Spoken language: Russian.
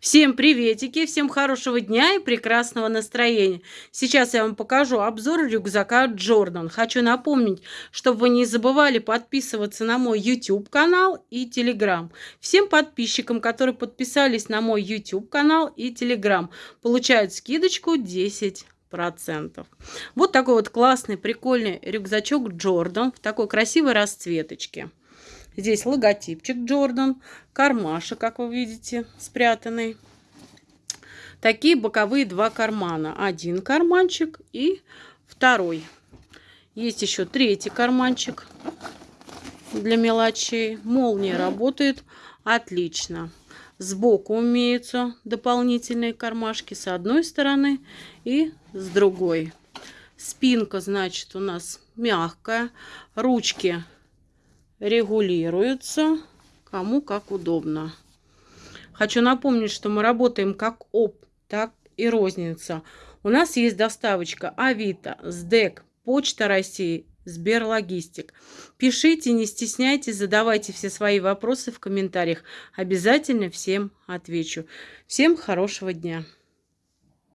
Всем приветики, всем хорошего дня и прекрасного настроения. Сейчас я вам покажу обзор рюкзака Джордан. Хочу напомнить, чтобы вы не забывали подписываться на мой YouTube канал и Telegram. Всем подписчикам, которые подписались на мой YouTube канал и Telegram, получают скидочку 10 процентов. Вот такой вот классный, прикольный рюкзачок Джордан в такой красивой расцветочке. Здесь логотипчик Джордан, кармашек, как вы видите, спрятанный. Такие боковые два кармана. Один карманчик и второй. Есть еще третий карманчик для мелочей. Молния работает отлично. Сбоку имеются дополнительные кармашки с одной стороны и с другой. Спинка, значит, у нас мягкая. Ручки регулируются, кому как удобно. Хочу напомнить, что мы работаем как ОП, так и розница. У нас есть доставочка Авито, СДЭК, Почта России, Сберлогистик. Пишите, не стесняйтесь, задавайте все свои вопросы в комментариях. Обязательно всем отвечу. Всем хорошего дня!